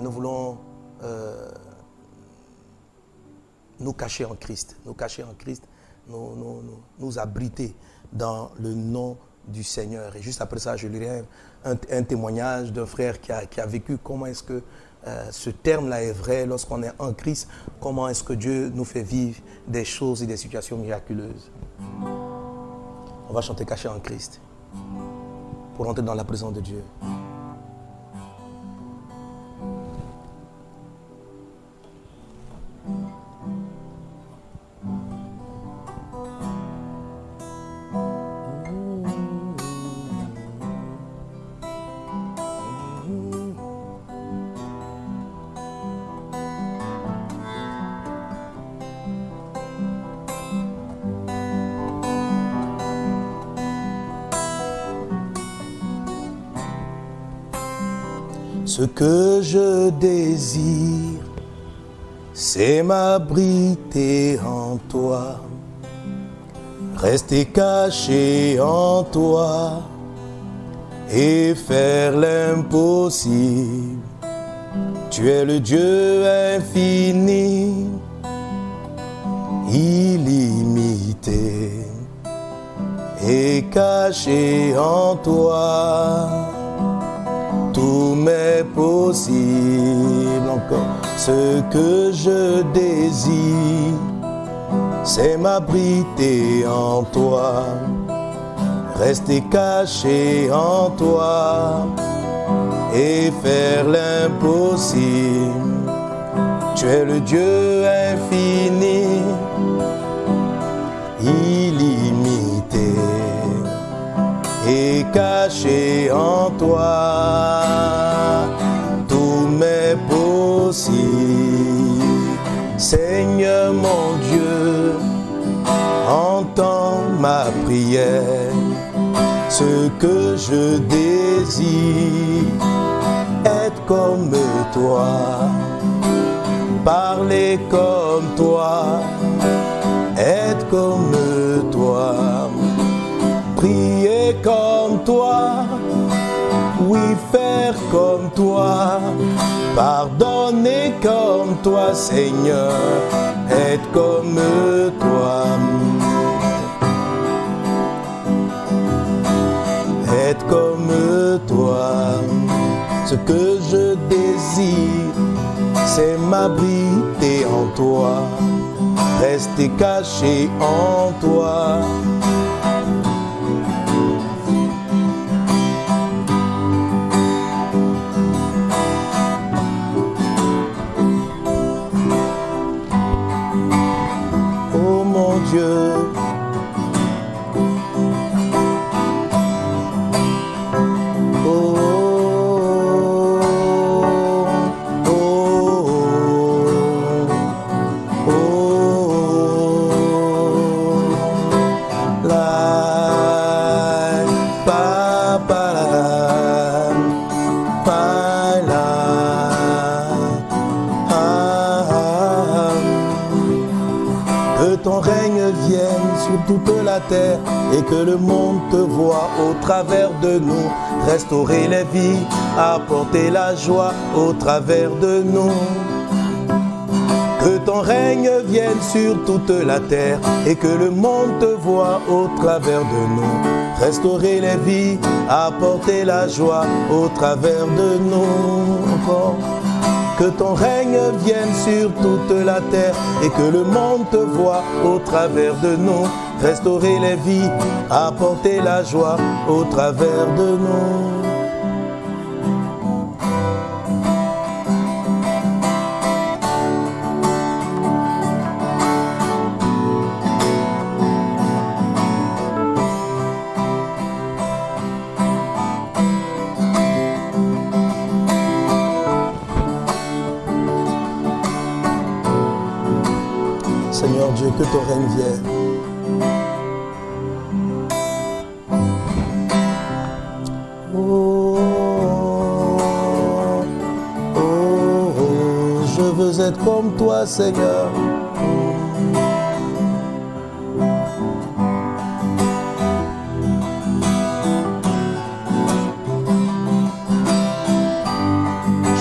Nous voulons euh, nous cacher en Christ, nous cacher en Christ, nous, nous, nous, nous abriter dans le nom du Seigneur. Et juste après ça, je lirai un, un- un témoignage d'un frère qui a, qui a vécu comment est-ce que euh, ce terme-là est vrai lorsqu'on est en Christ, comment est-ce que Dieu nous fait vivre des choses et des situations miraculeuses? On va chanter caché en Christ pour entrer dans la présence de Dieu. Désire, c'est m'abriter en toi, rester caché en toi et faire l'impossible. Tu es le Dieu infini, illimité et caché en toi m'est possible encore. Ce que je désire, c'est m'abriter en toi, rester caché en toi et faire l'impossible. Tu es le Dieu infini, illimité et caché en toi. Prière. Ce que je désire, être comme toi, parler comme toi, être comme toi. Prier comme toi, oui faire comme toi, pardonner comme toi Seigneur, être comme toi. Ce que je désire, c'est m'abriter en toi, rester caché en toi. Que le monde te voit au travers de nous. Restaurer les vies, apporter la joie au travers de nous. Que ton règne vienne sur toute la terre et que le monde te voit au travers de nous. Restaurer les vies, apporter la joie au travers de nous. Que ton règne vienne sur toute la terre et que le monde te voit au travers de nous. Restaurer les vies, apporter la joie au travers de nous. Seigneur.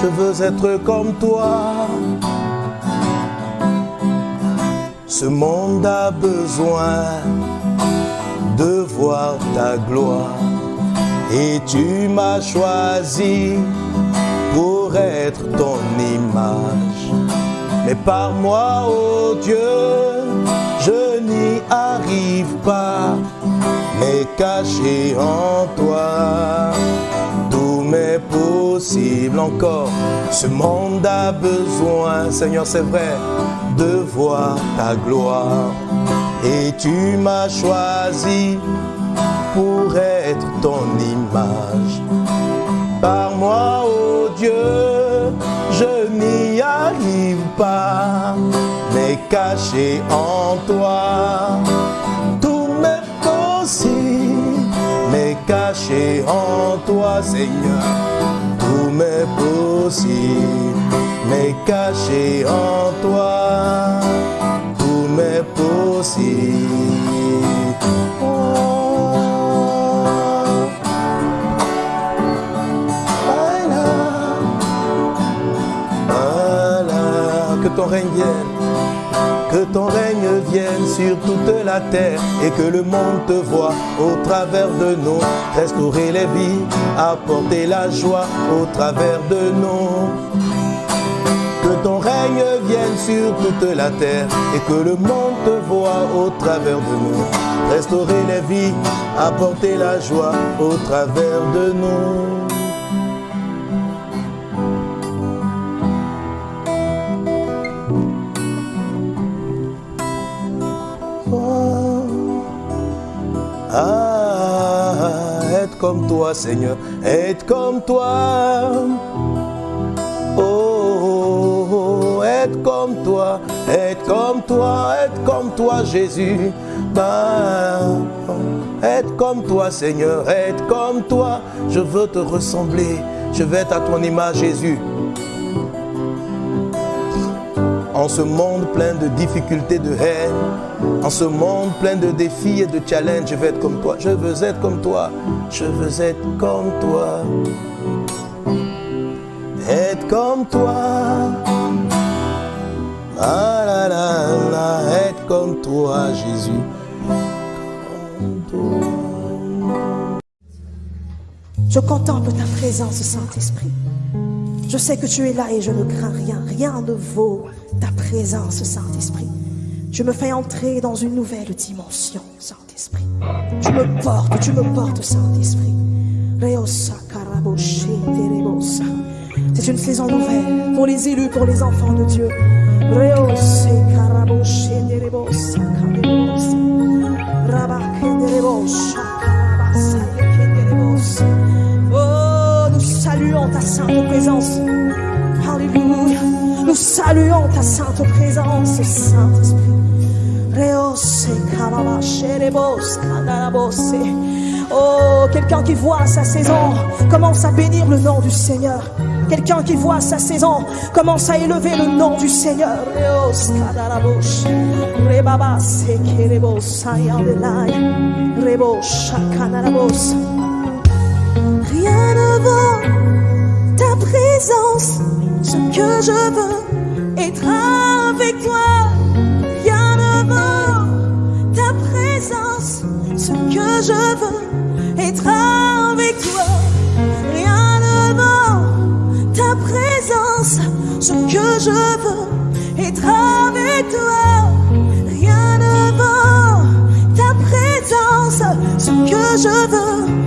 je veux être comme toi. Ce monde a besoin de voir ta gloire. Et tu m'as choisi pour être ton image. Par moi, oh Dieu, je n'y arrive pas, mais caché en toi, tout m'est possible encore. Ce monde a besoin, Seigneur, c'est vrai, de voir ta gloire. Et tu m'as choisi pour être ton image. Par moi, oh Dieu, pas, mais caché en toi, tout m'est possible, mais caché en toi, Seigneur, tout m'est possible, mais caché en toi, tout m'est possible. Que ton règne vienne sur toute la terre et que le monde te voit au travers de nous, restaurer les vies, apporter la joie au travers de nous. Que ton règne vienne sur toute la terre et que le monde te voit au travers de nous, restaurer les vies, apporter la joie au travers de nous. Toi, Seigneur, être comme toi. Oh, oh, être comme toi, être comme toi, être comme toi, Jésus. Bah, être comme toi, Seigneur, être comme toi. Je veux te ressembler. Je veux être à ton image, Jésus. En ce monde plein de difficultés, de haine, en ce monde plein de défis et de challenges, je veux être comme toi. Je veux être comme toi. Je veux être comme toi. Être comme toi. Ah être comme toi, Jésus. Je contemple ta présence, Saint-Esprit. Je sais que tu es là et je ne crains rien. Rien ne vaut présence, Saint-Esprit. Je me fais entrer dans une nouvelle dimension, Saint-Esprit. Tu me portes, tu me portes, Saint-Esprit. C'est une saison nouvelle pour les élus, pour les enfants de Dieu. Oh, nous saluons ta sainte présence. Alléluia. Nous saluons ta sainte présence, Saint-Esprit. Oh, quelqu'un qui voit sa saison commence à bénir le nom du Seigneur. Quelqu'un qui voit sa saison commence à élever le nom du Seigneur. Rien ne vaut ce que je veux être avec toi. Rien ne vaut ta présence, ce que je veux être avec toi. Rien ne vaut ta présence, ce que je veux être avec toi. Rien ne vaut ta présence, ce que je veux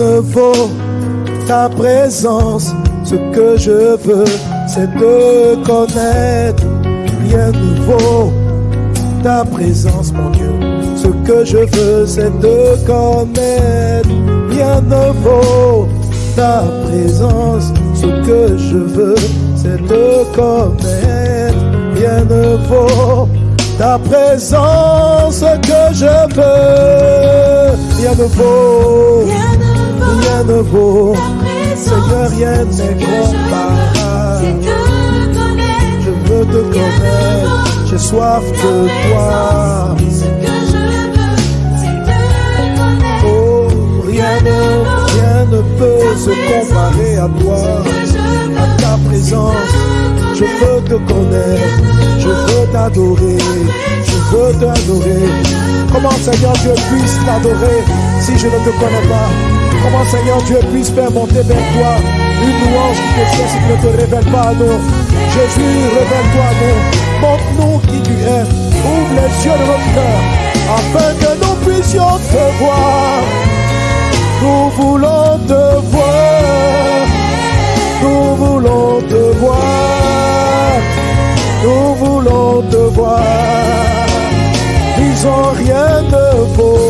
ne vaut ta présence. Ce que je veux, c'est te connaître. Rien ne vaut ta présence, mon Dieu. Ce que je veux, c'est te connaître. Rien ne vaut ta présence. Ce que je veux, c'est te connaître. Rien ne vaut ta présence que je veux. Rien ne vaut, rien ne vaut. Seigneur, rien n'est comparable. Je veux te connaître, j'ai soif de toi. Oh, rien ne, rien ne peut se comparer à toi, à ta présence. Je veux te connaître, je veux t'adorer, je veux t'adorer. Comment Seigneur Dieu puisse t'adorer? Si je ne te connais pas Comment Seigneur Dieu puisse faire monter vers toi une louange qui te ne te révèles pas à nous Jésus, révèle-toi à nous. Montre-nous qui tu es. Ouvre les yeux de notre cœur afin que nous puissions te voir. Nous voulons te voir. Nous voulons te voir. Nous voulons te voir. Disons rien ne vaut.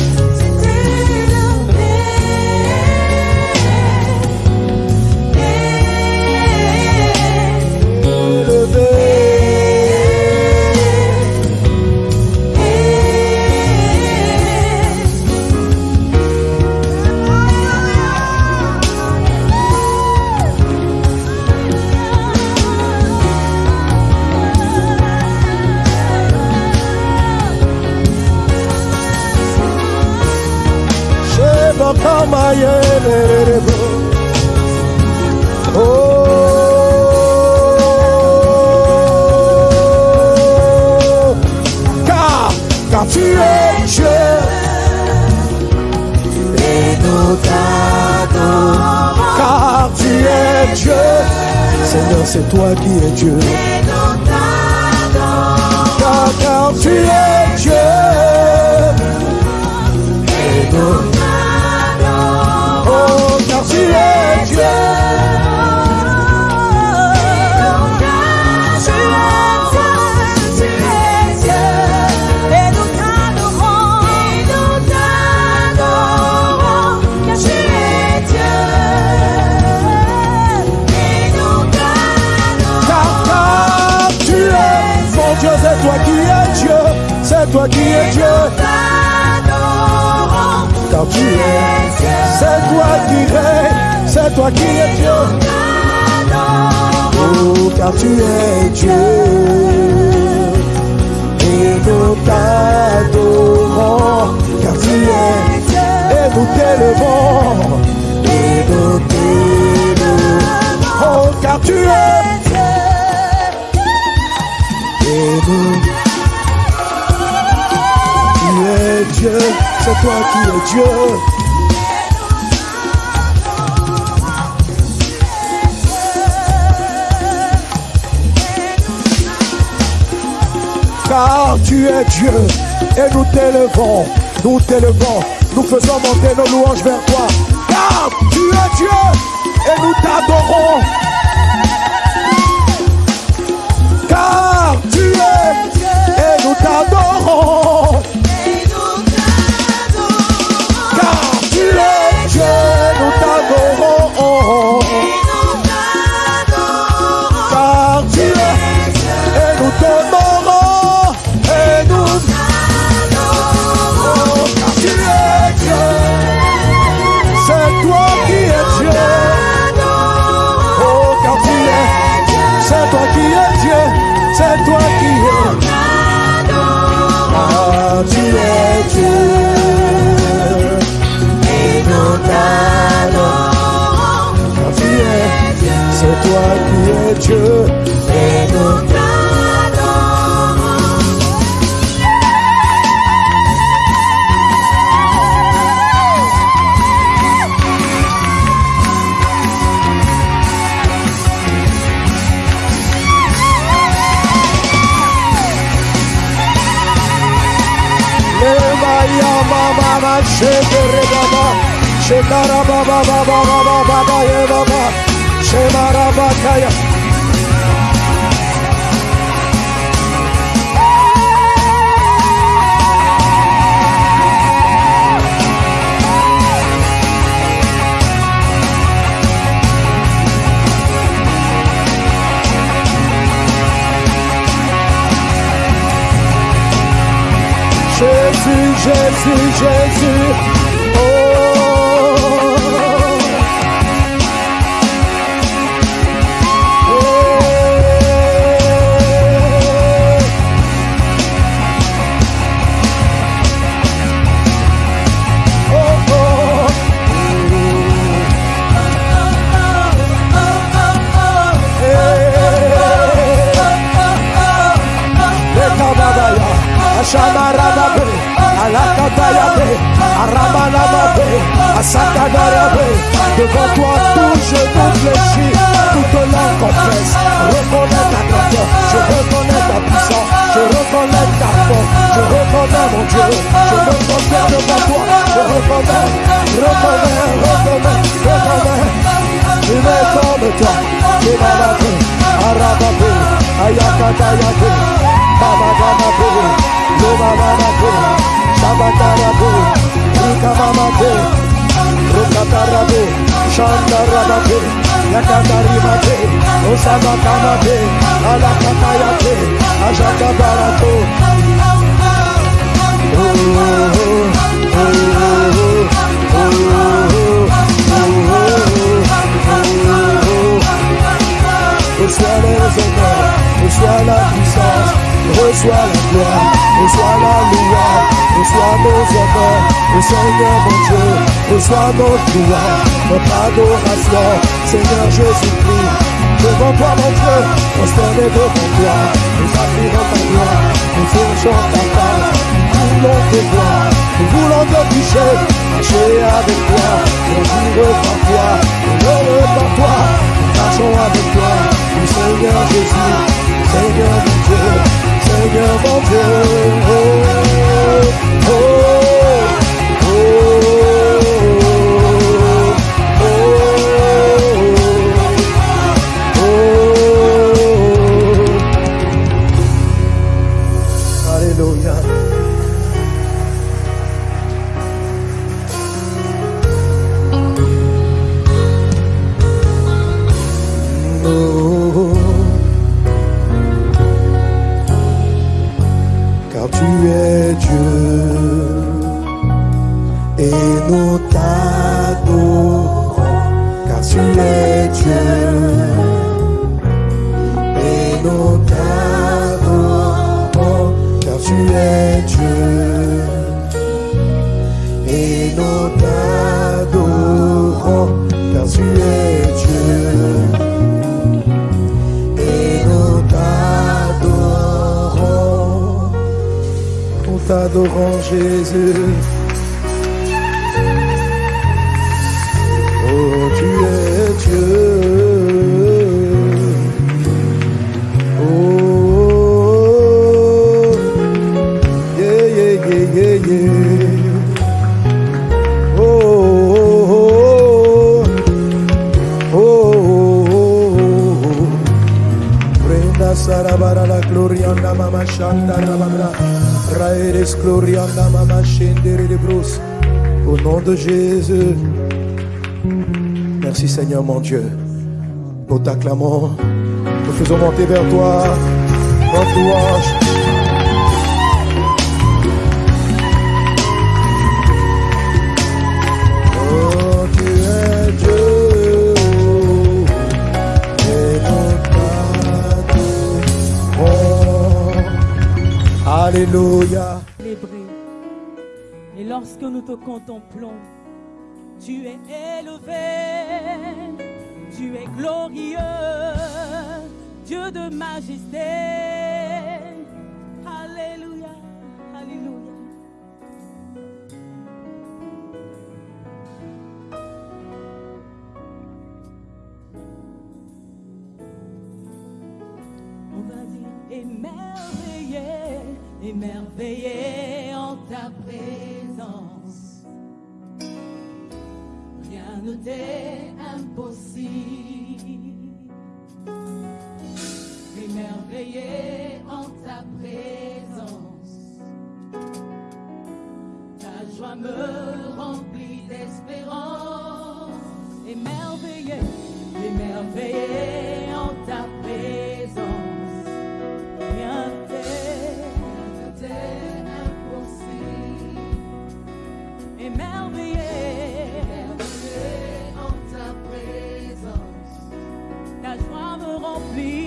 nous t'adorons, car tu es, et nous t'élevons, et nous t'élevons. Oh, car tu es, et nous tu es Dieu, c'est toi qui es Dieu. Car tu es Dieu et nous t'élevons, nous t'élevons, nous faisons monter nos louanges vers toi. Car tu es Dieu et nous t'adorons. Car tu es et nous t'adorons. Ma shekere baba. Shekara baba baba baba baba ye baba. Shemara bakaya. Jésus, Jésus, Jésus. Ashamarababe, Alakatayabe, Aramanamabe, Asakadarabe. Devant toi, tout genou fléchit, toute langue confesse. Reconnais ta grandeur, je reconnais ta puissance, je reconnais ta force, je reconnais mon Dieu, je me confère devant toi, je reconnais, reconnais, reconnais, reconnais. Tu m'es comme toi, m'as battu, Arababe, Ayakatayabe, Babadamabe, Lomamamabe, Shabakarabe, Rukamamabe, Rukatarabe, Shandarababe, Yakataribabe, Osamakamabe, Alakatayabe, Ajakabarato. Oh, oh, oh, oh, oh, oh, Reçois les honneurs, reçois la puissance, reçois la gloire, reçois la louange, reçois nos honneurs, le Seigneur mon Dieu, reçois notre louange, notre adoration, Seigneur Jésus-Christ. Devant toi mon Dieu, prosterné devant toi, nous admirons ta gloire, nous cherchons ta face, nous voulons te voir, nous voulons te toucher, marcher avec toi, vivre par toi, heureux par toi, nous marchons avec toi, le Seigneur Jésus, Seigneur mon Dieu, Seigneur mon Dieu. Oh, oh, oh, Au nom de Jésus. Merci Seigneur mon Dieu. Nous t'acclamons. Nous faisons monter vers toi. Notre louange Alléluia. Et lorsque nous te contemplons, tu es élevé, tu es glorieux, Dieu de majesté. émerveillé en ta présence. Rien ne t'est impossible. Émerveillé en ta présence. Ta joie me remplit d'espérance. Émerveillé, émerveillé en ta présence. Rien et merveilleux en ta présence, ta joie me remplit.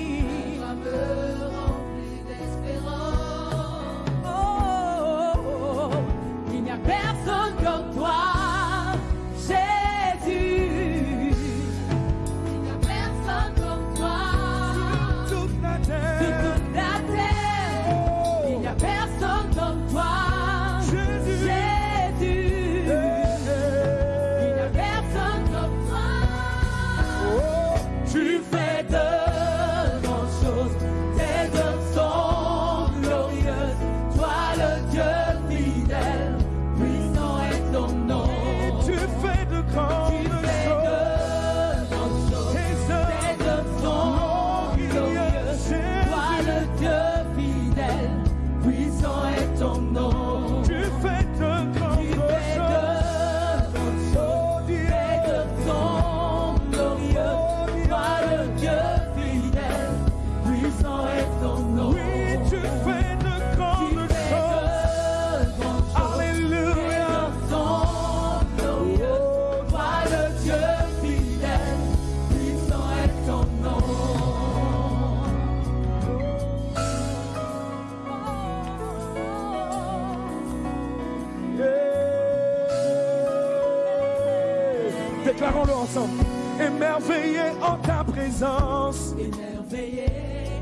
émerveillé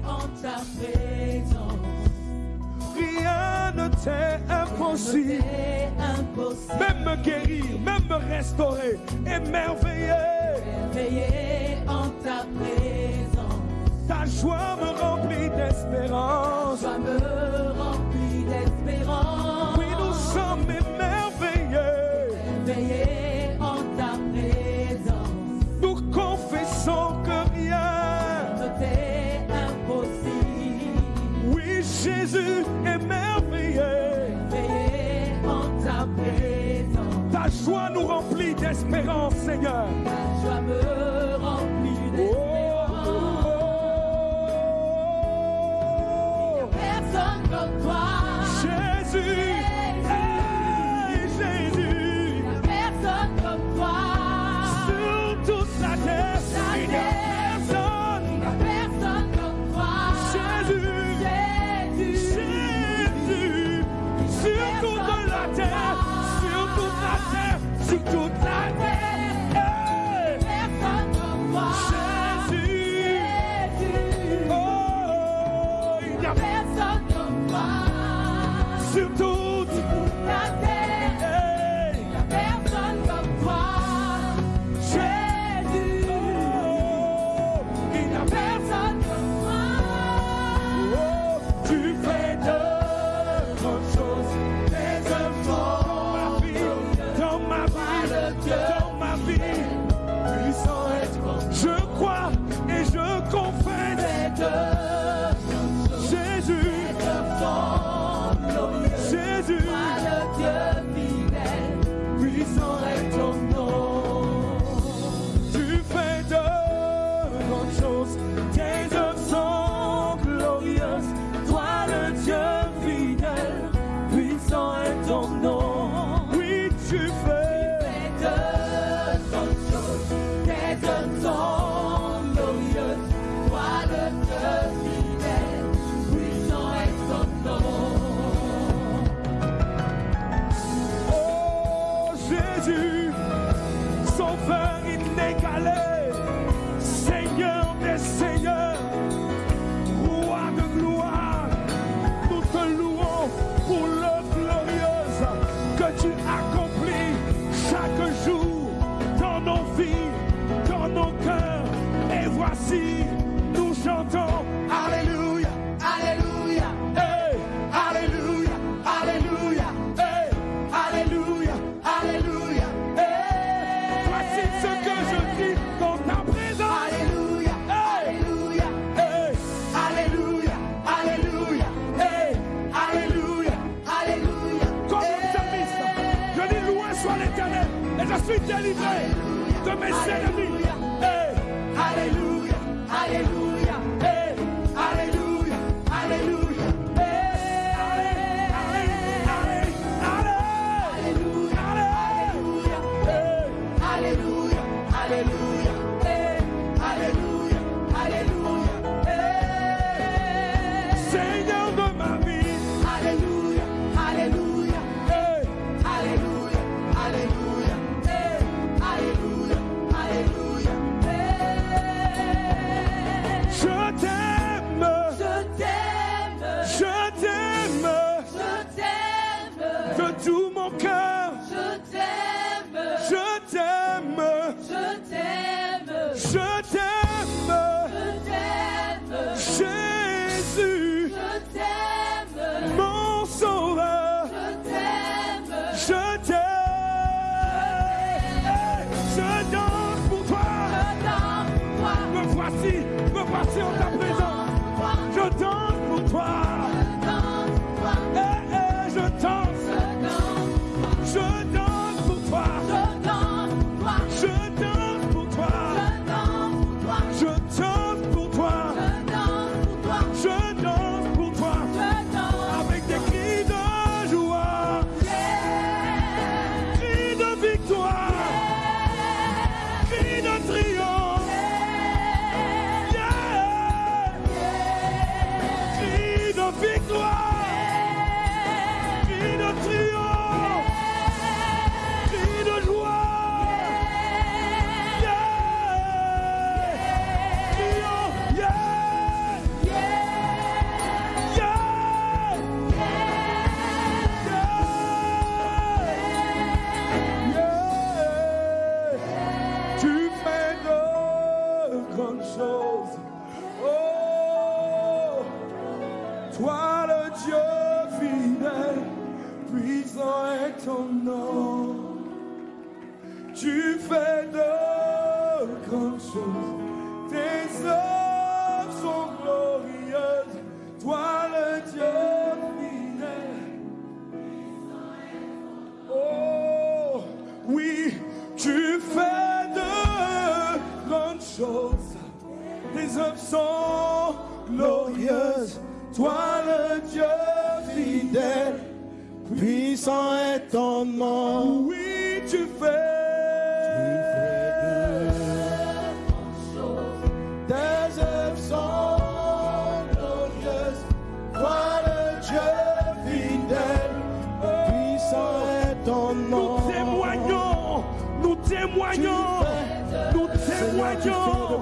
en ta présence. Rien ne t'est impossible. Même me guérir, même me restaurer, émerveillé. Émerveillé en ta présence. Ta joie me remplit d'espérance. espérance, Seigneur. parti en ta présence.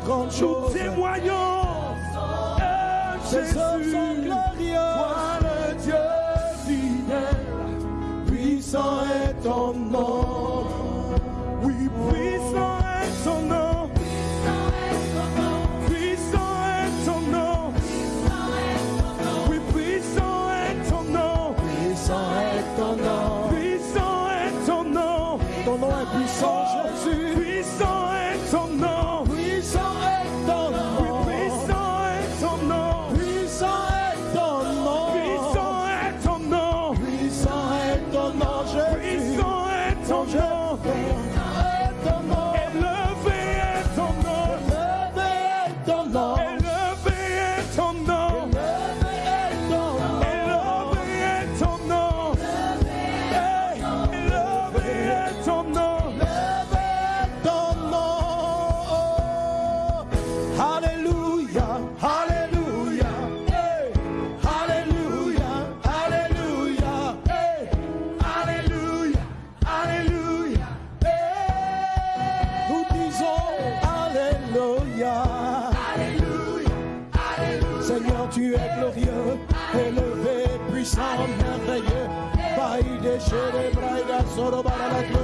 grande Nous. Nous témoignons. Jésus. Shere Braida Soro Barala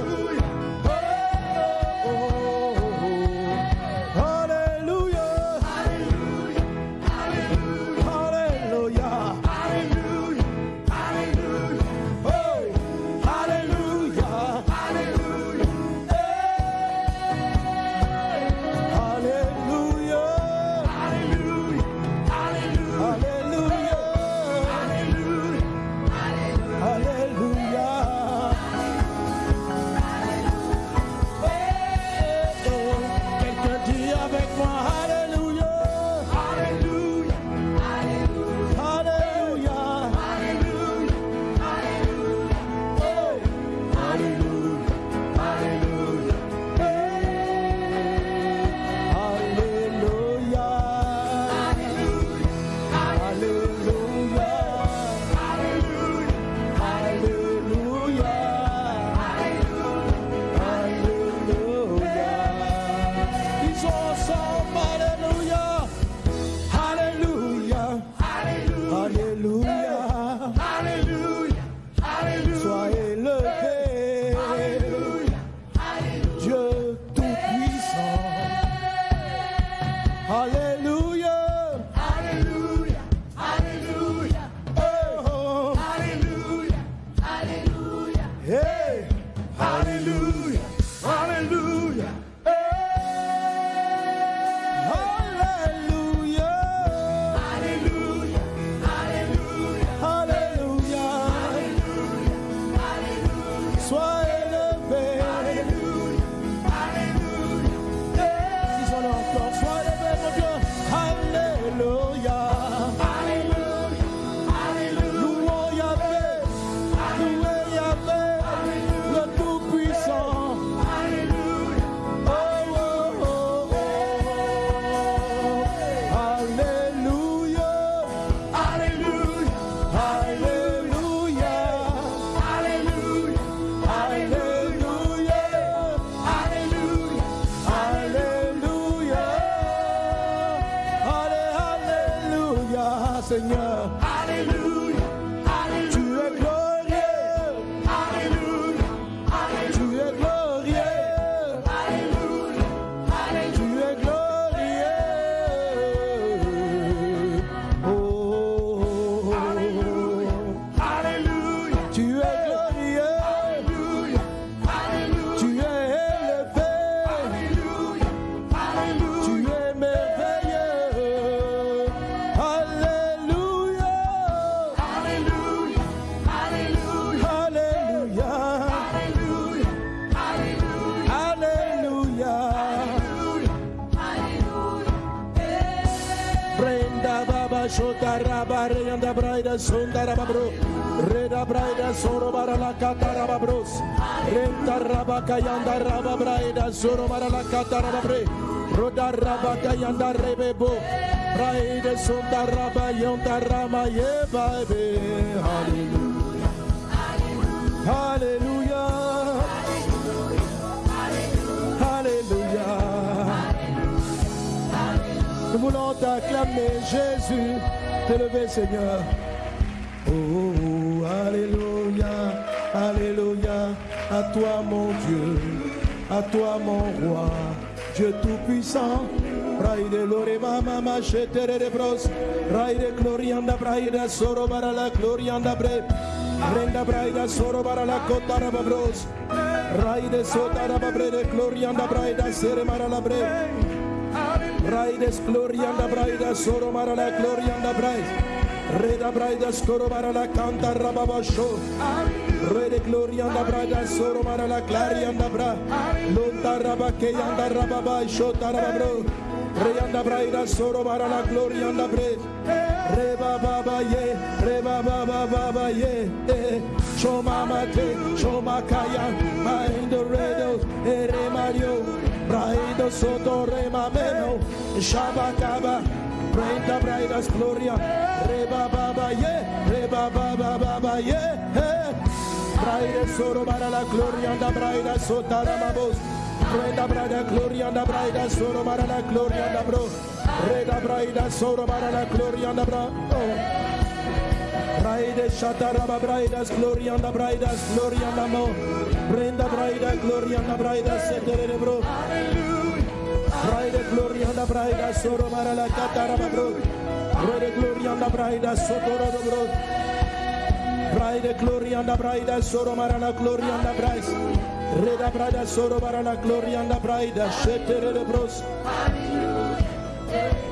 braida sonda raba bro. Reda braida soro bara la kata raba bros. Renta raba kayanda raba braida soro bara la kata raba bre. Roda raba kayanda rebebo. Braida sonda raba yonda rama ye baby. Hallelujah. Hallelujah. Hallelujah. Nous voulons t'acclamer, Jésus, t'élever, Seigneur. Toi, mon Dieu, à toi, mon roi, Dieu tout-puissant. Braide lorema mama shetere de bros, braide glorianda braida soro bara la glorianda bre, renda braida soro bara la kotara babros, braide sotara babre de glorianda braida sere mara la bre. Braides glorianda braida soro mara la glorianda braid. Reda braida scoro mara la canta rababa show. Re de gloria anda braga soro mara la claria anda bra. Lonta raba ke anda raba ba shota raba bro. Re anda braga soro mara la gloria anda bre. Re ba ba ba ye, re ba ba ba ba ba ye. Choma mate, choma kaya, ma indo redos, ere mario. Braido soto re mameno, shabakaba. Brenda braidas gloria. Re ba ba ba ye, re ba ba ba ba ba ye. Eh. Braide soro para la gloria anda braida sota ramabos, brenda braida gloria anda braida soro para la gloria anda bro, reda braida soro para la gloria anda bra. Oh. Braide shataraba braidas gloria anda braidas gloria anda mo Brenda braida gloria anda braidas setere bro Braide gloria anda braidas soro mara la cataraba bro Braide gloria anda braidas sotoro do bro Braide gloria anda braidas soro mara la gloria anda brais Reda braida soro mara la gloria anda braidas setere de bros. Hallelujah.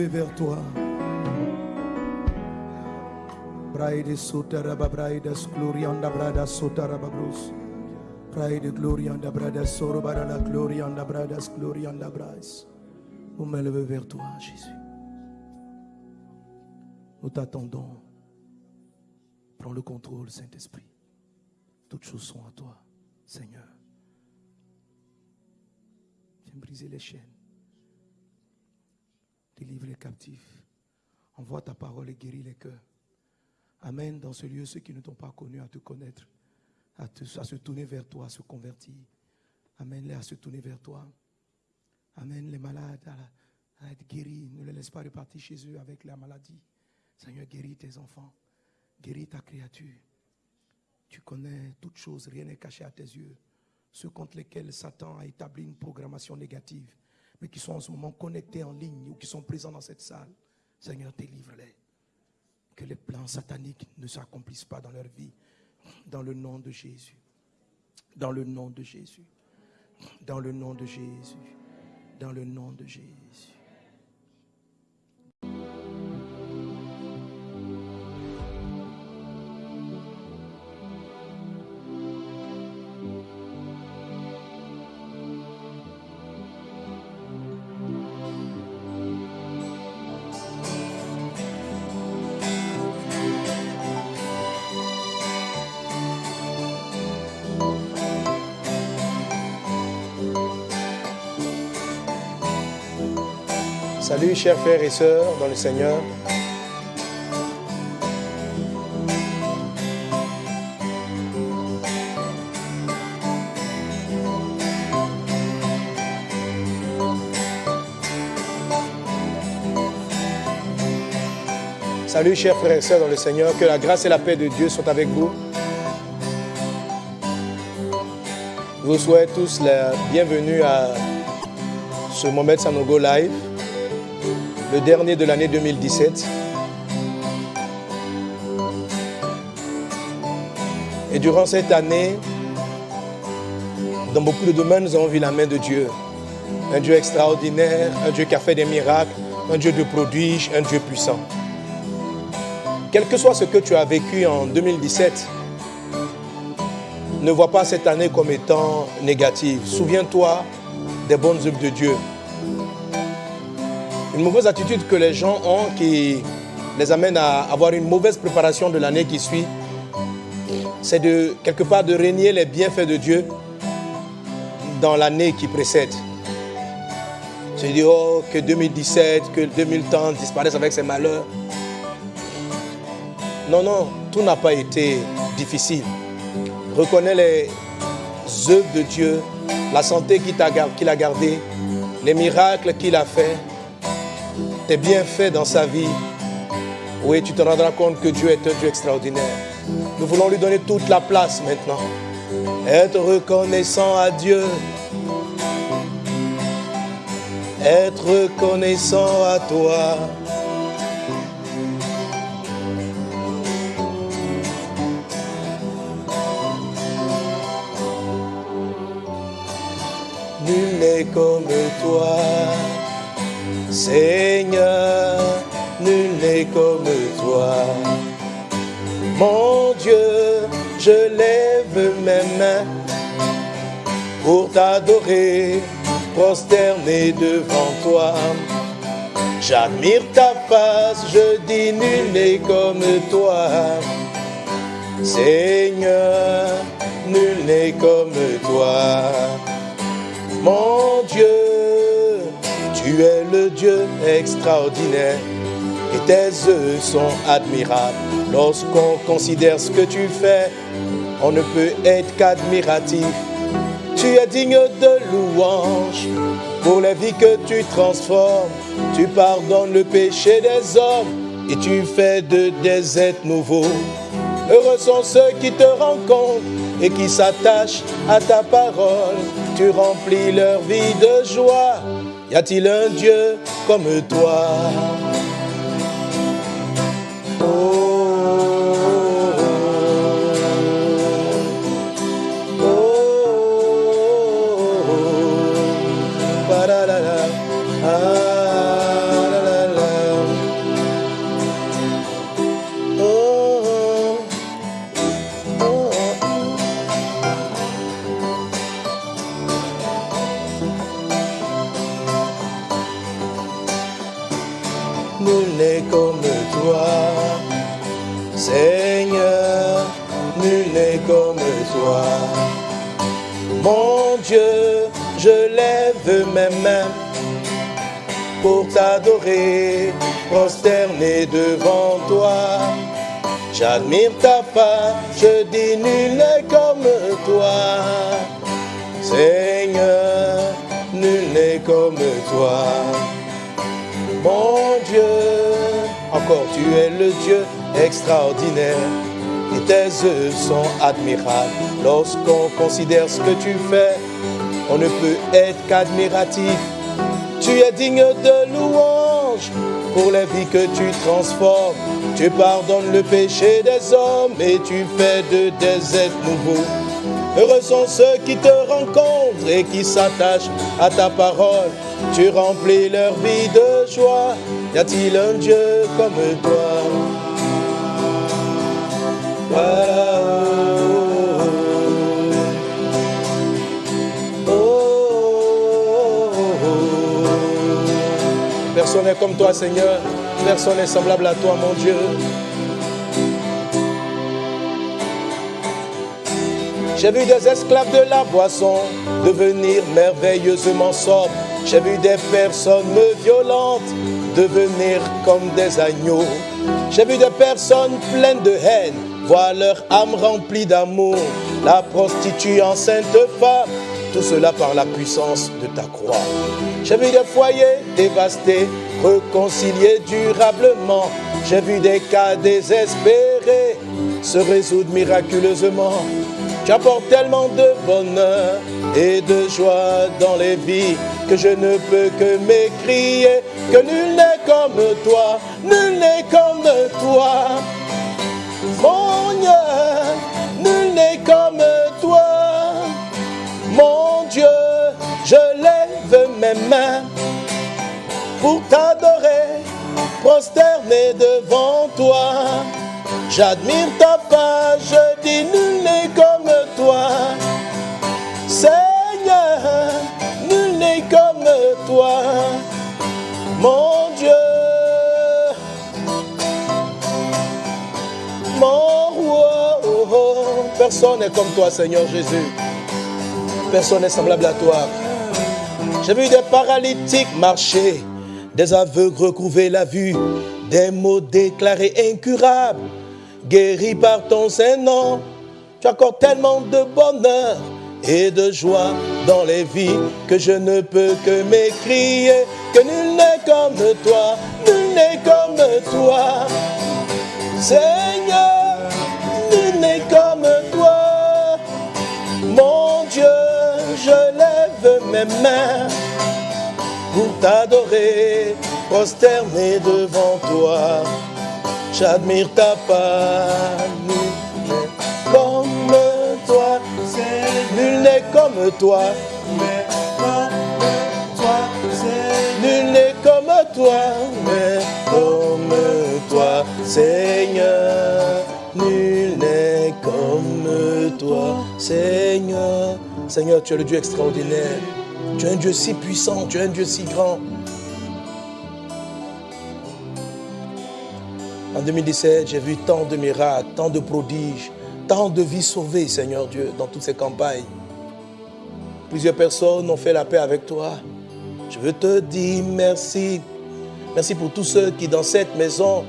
Levées vers toi. Braide sotaraba braidas glorianda brada sotaraba bros. Braide glorianda brada sorobara la glorianda bradas glorianda bras. Nos mains levées vers toi, Jésus. Nous t'attendons. Prends le contrôle, Saint-Esprit. Toutes choses sont à toi, Seigneur. Viens briser les chaînes. Délivre les captifs. Envoie ta parole et guéris les cœurs. Amène dans ce lieu ceux qui ne t'ont pas connu à te connaître, à, te- se tourner vers toi, à se convertir. Amène-les à se tourner vers toi. Amène les malades à, à être guéris. Ne les laisse pas repartir chez eux avec la maladie. Seigneur, guéris tes enfants. Guéris ta créature. Tu connais toutes choses, rien n'est caché à tes yeux. Ceux contre lesquels Satan a établi une programmation négative, mais qui sont en ce moment connectés en ligne ou qui sont présents dans cette salle. Seigneur, délivre-les. Que les plans sataniques ne s'accomplissent pas dans leur vie. Dans le nom de Jésus. Dans le nom de Jésus. Dans le nom de Jésus. Dans le nom de Jésus. Salut chers frères et sœurs dans le Seigneur. Salut chers frères et sœurs dans le Seigneur, que la grâce et la paix de Dieu soient avec vous. Je vous souhaite tous la bienvenue à ce Mohamed Sanogo Live, le dernier de l'année 2017. Et durant cette année, dans beaucoup de domaines, nous avons vu la main de Dieu. Un Dieu extraordinaire, un Dieu qui a fait des miracles, un Dieu de prodiges, un Dieu puissant. Quel que soit ce que tu as vécu en 2017, ne vois pas cette année comme étant négative. Souviens-toi des bonnes œuvres de Dieu. Une mauvaise attitude que les gens ont qui les amène à avoir une mauvaise préparation de l'année qui suit, c'est de quelque part de régner les bienfaits de Dieu dans l'année qui précède. Se dire oh, que 2017, que 2030 disparaisse avec ses malheurs. Non, non, tout n'a pas été difficile. Reconnais les œuvres de Dieu, la santé qu'il a gardée, les miracles qu'il a fait, tes bienfaits dans sa vie. Oui, tu te rendras compte que Dieu est un Dieu extraordinaire. Nous voulons lui donner toute la place maintenant. Être reconnaissant à Dieu. Être reconnaissant à toi. Nul n'est comme toi, Seigneur, nul n'est comme toi. Mon Dieu, je lève mes mains pour t'adorer, prosterné devant toi. J'admire ta face, je dis nul n'est comme toi. Seigneur, nul n'est comme toi. Mon Dieu, tu es le Dieu extraordinaire et tes œuvres sont admirables. Lorsqu'on considère ce que tu fais, on ne peut être qu'admiratif. Tu es digne de louange pour les vies que tu transformes. Tu pardonnes le péché des hommes et tu fais de des êtres nouveaux. Heureux sont ceux qui te rencontrent et qui s'attachent à ta parole. Tu remplis leur vie de joie. Y a-t-il un Dieu comme toi? Pour t'adorer, prosterné devant toi. J'admire ta part, je dis nul n'est comme toi. Seigneur, nul n'est comme toi. Mon Dieu, encore tu es le Dieu extraordinaire. Et tes œuvres sont admirables. Lorsqu'on considère ce que tu fais, on ne peut être qu'admiratif. Tu es digne de louange pour les vies que tu transformes. Tu pardonnes le péché des hommes et tu fais de des êtres nouveaux. Heureux sont ceux qui te rencontrent et qui s'attachent à ta parole. Tu remplis leur vie de joie. Y a-t-il un Dieu comme toi? Oh, comme toi, Seigneur. Personne n'est semblable à toi, mon Dieu. J'ai vu des esclaves de la boisson devenir merveilleusement sobres. J'ai vu des personnes violentes devenir comme des agneaux. J'ai vu des personnes pleines de haine voir leur âme remplie d'amour. La prostituée enceinte femme, tout cela par la puissance de ta croix. J'ai vu des foyers dévastés, réconciliés durablement. J'ai vu des cas désespérés se résoudre miraculeusement. Tu apportes tellement de bonheur et de joie dans les vies que je ne peux que m'écrier que nul n'est comme toi, nul n'est comme toi. Mon Dieu, nul n'est comme toi. Mon Dieu, je lève mes mains pour t'adorer, prosterné devant toi. J'admire ta page, je dis nul n'est comme toi. Seigneur, nul n'est comme toi. Mon Dieu, mon roi, oh, oh. personne n'est comme toi, Seigneur Jésus. Personne n'est semblable à toi. J'ai vu des paralytiques marcher, des aveugles recouvrer la vue, des mots déclarés incurables, guéris par ton Saint-Nom. Tu accordes tellement de bonheur et de joie dans les vies que je ne peux que m'écrier que nul n'est comme toi, nul n'est comme toi. Seigneur, nul n'est comme toi. Mon Dieu, je lève mes mains t'adorer, prosterné devant toi. J'admire ta part, nul n'est comme toi. Nul n'est comme toi. Nul n'est comme toi, mais comme toi, Seigneur. Nul n'est comme toi, Seigneur. Seigneur, tu es le Dieu extraordinaire. Tu es un Dieu si puissant, tu es un Dieu si grand. En 2017, j'ai vu tant de miracles, tant de prodiges, tant de vies sauvées, Seigneur Dieu, dans toutes ces campagnes. Plusieurs personnes ont fait la paix avec toi. Je veux te dire merci. Merci pour tous ceux qui, dans cette maison,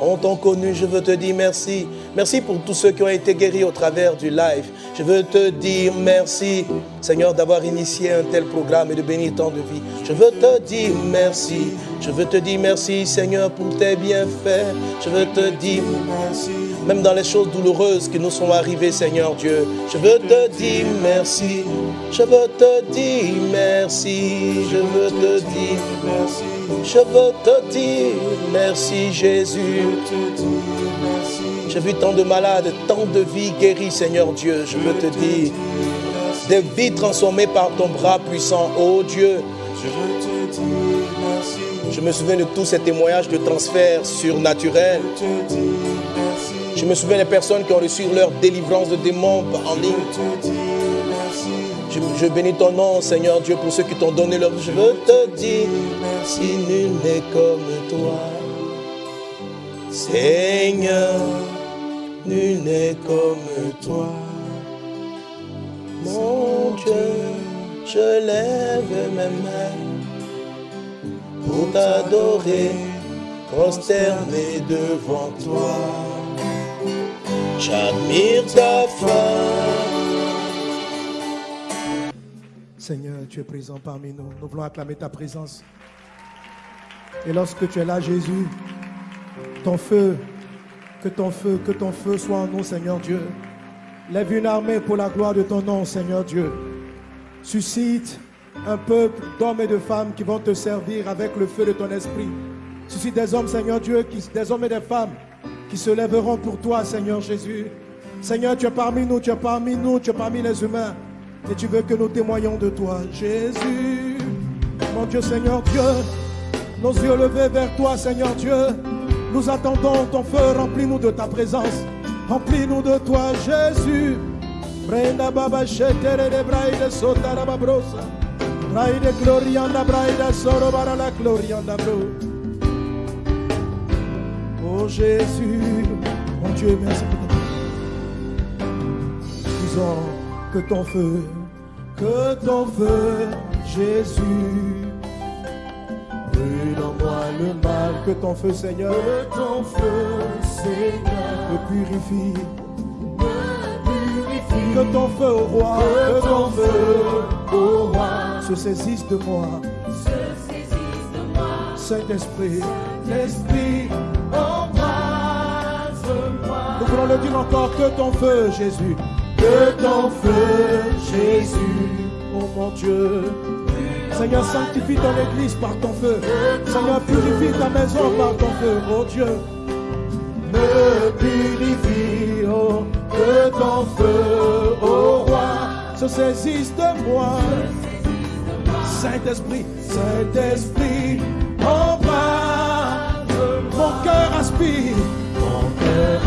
ont connu. Je veux te dire merci. Merci pour tous ceux qui ont été guéris au travers du live. Je veux te dire merci, Seigneur, d'avoir initié un tel programme et de bénir tant de vie. Je veux te dire merci. Je veux te dire merci, Seigneur, pour tes bienfaits. Je veux te dire merci. Même dans les choses douloureuses qui nous sont arrivées, Seigneur Dieu. Je veux te dire merci. Je veux te dire merci. Je veux te dire merci. Je veux te dire merci, Jésus. J'ai vu tant de malades, tant de vies guéries, Seigneur Dieu. Je veux te dire, des vies transformées par ton bras puissant, oh Dieu. Je me souviens de tous ces témoignages de transfert surnaturel. Je me souviens des personnes qui ont reçu leur délivrance de démons en ligne. Je, je bénis ton nom, Seigneur Dieu, pour ceux qui t'ont donné leur... Je veux te dire, si nul n'est comme toi. Seigneur, nul n'est comme toi. Mon Dieu, je lève mes mains pour t'adorer, prosterné devant toi. J'admire ta foi. Seigneur, tu es présent parmi nous. Nous voulons acclamer ta présence. Et lorsque tu es là, Jésus, ton feu, que ton feu, que ton feu soit en nous, Seigneur Dieu. Lève une armée pour la gloire de ton nom, Seigneur Dieu. Suscite un peuple d'hommes et de femmes qui vont te servir avec le feu de ton esprit. Suscite des hommes, Seigneur Dieu, des hommes et des femmes qui se lèveront pour toi, Seigneur Jésus. Seigneur, tu es parmi nous, tu es parmi nous, tu es parmi les humains. Et tu veux que nous témoignons de toi, Jésus. Mon Dieu, Seigneur Dieu, nos yeux levés vers toi, Seigneur Dieu. Nous attendons ton feu, remplis-nous de ta présence. Remplis-nous de toi, Jésus. Brenda baba shetere de braide sotara babrosa. Braide glorianda braide soro la glorianda bro. Oh Jésus, mon Dieu, merci pour ta Disons que ton feu, que ton feu, Jésus, brûle en moi le mal, que ton feu, Seigneur, que ton feu, Seigneur, me purifie, que ton feu au roi, que ton feu au roi, se saisisse de moi, Saint-Esprit, l'Esprit, embrase-moi. Nous voulons le dire encore, que ton feu, Jésus, que ton feu, Jésus, oh mon Dieu. Seigneur, sanctifie ton église par ton feu. Seigneur, purifie ta maison par ton feu, oh Dieu. Me purifie, oh, que ton feu, oh roi, se saisisse de moi. Saint-Esprit, Saint-Esprit, embrase mon cœur aspire, mon cœur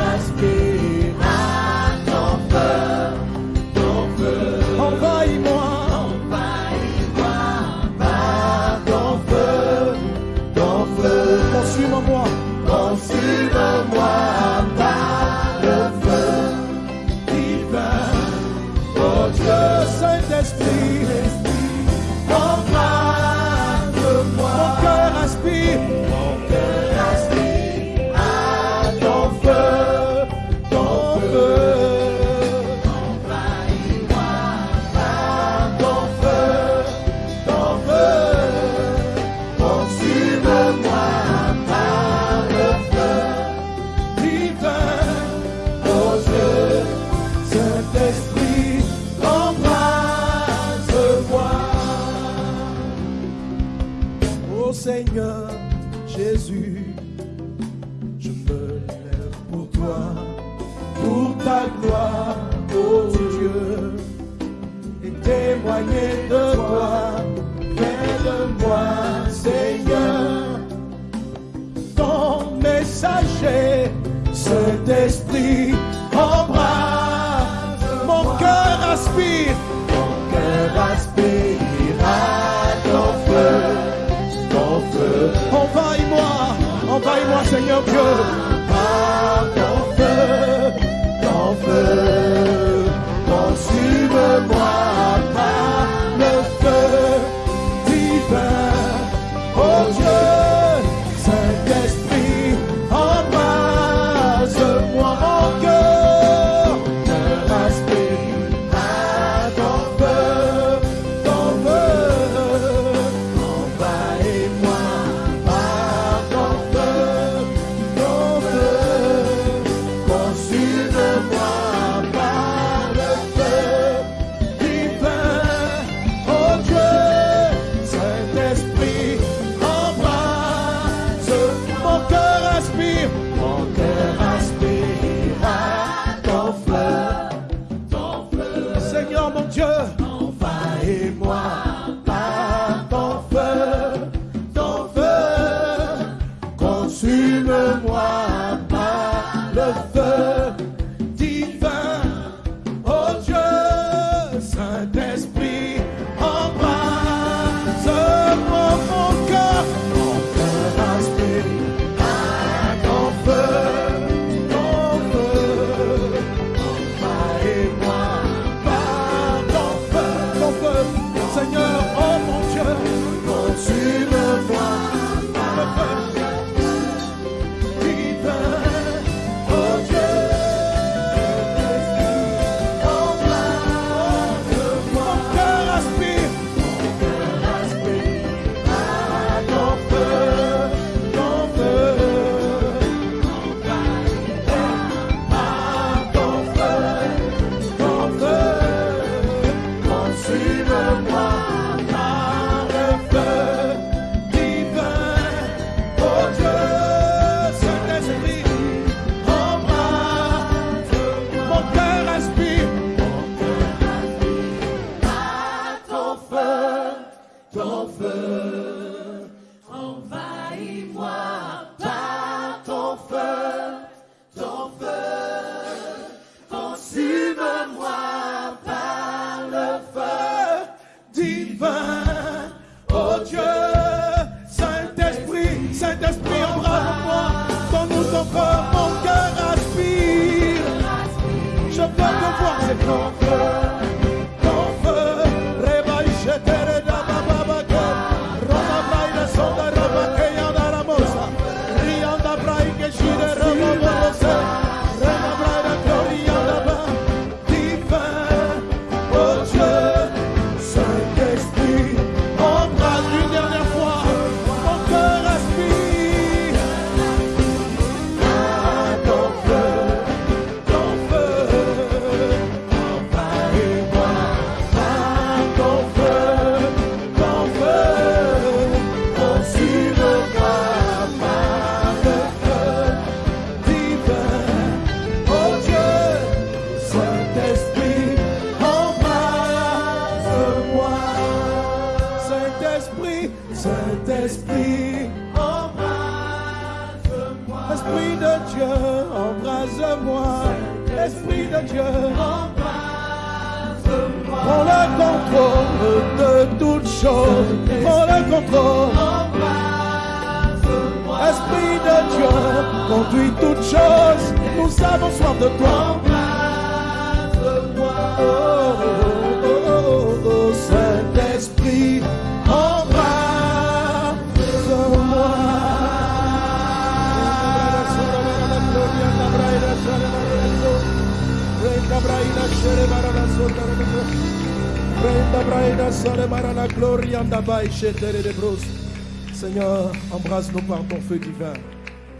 Seigneur, embrasse-nous par ton feu divin.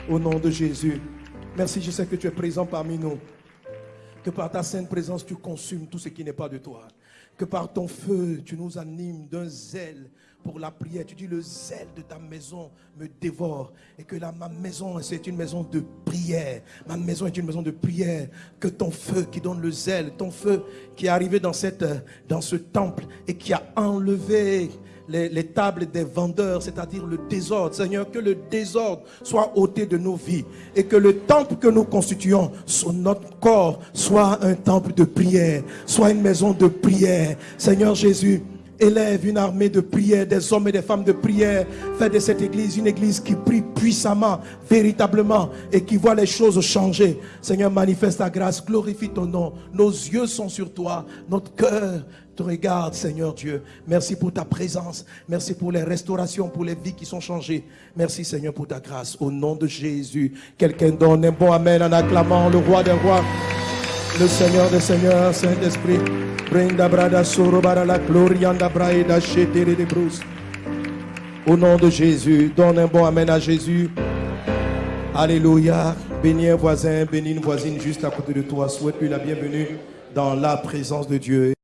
Au nom de Jésus. Merci, je sais que tu es présent parmi nous. Que par ta sainte présence, tu consumes tout ce qui n'est pas de toi. Que par ton feu, tu nous animes d'un zèle pour la prière. Tu dis, le zèle de ta maison me dévore. Et que là, ma maison, c'est une maison de prière. Ma maison est une maison de prière. Que ton feu qui donne le zèle, ton feu qui est arrivé dans, cette, dans ce temple et qui a enlevé les, tables des vendeurs, c'est-à-dire le désordre. Seigneur, que le désordre soit ôté de nos vies et que le temple que nous constituons sur notre corps soit un temple de prière, soit une maison de prière. Seigneur Jésus, élève une armée de prière, des hommes et des femmes de prière. Fais de cette église une église qui prie puissamment, véritablement, et qui voit les choses changer. Seigneur, manifeste ta grâce, glorifie ton nom. Nos yeux sont sur toi, notre cœur te regarde, Seigneur Dieu. Merci pour ta présence. Merci pour les restaurations, pour les vies qui sont changées. Merci, Seigneur, pour ta grâce. Au nom de Jésus, quelqu'un donne un bon Amen en acclamant le roi des rois, le Seigneur des seigneurs, Saint-Esprit. Au nom de Jésus, donne un bon Amen à Jésus. Alléluia. Bénis un voisin, bénis une voisine juste à côté de toi. Souhaite-lui la bienvenue dans la présence de Dieu.